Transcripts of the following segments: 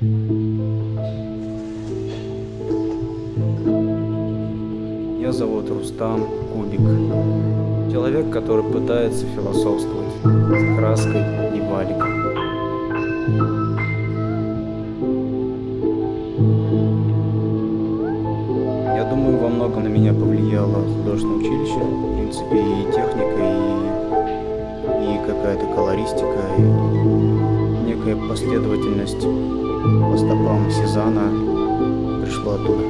Меня зовут Рустам Кубик. Человек, который пытается философствовать с краской и валиком. Я думаю, во многом на меня повлияло художественное училище. В принципе, и техника, и, и какая-то колористика, и некая последовательность по стопам Сезана пришла оттуда.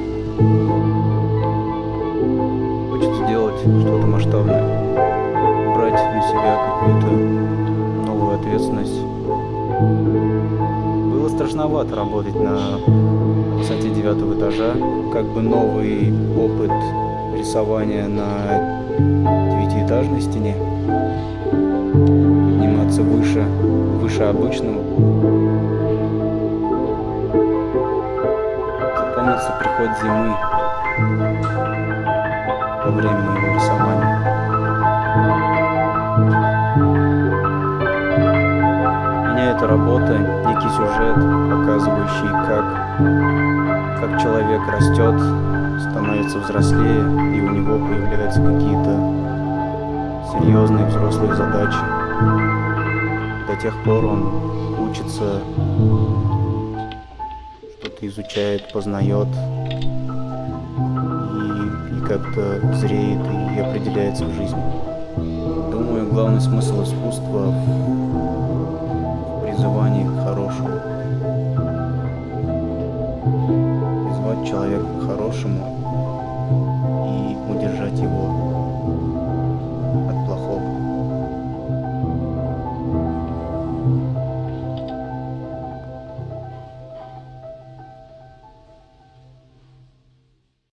Хочется сделать что-то масштабное, брать на себя какую-то новую ответственность. Было страшновато работать на высоте девятого этажа, как бы новый опыт рисования на девятиэтажной стене, подниматься выше, выше обычного. Запомнится приход зимы во время моего рисования. Меня эта работа, некий сюжет, показывающий, как, как человек растет, становится взрослее, и у него появляются какие-то серьезные взрослые задачи. До тех пор он учится, что-то изучает, познает, и, и как-то зреет и определяется в жизни. Думаю, главный смысл искусства в призывании к хорошему. Призвать человека к хорошему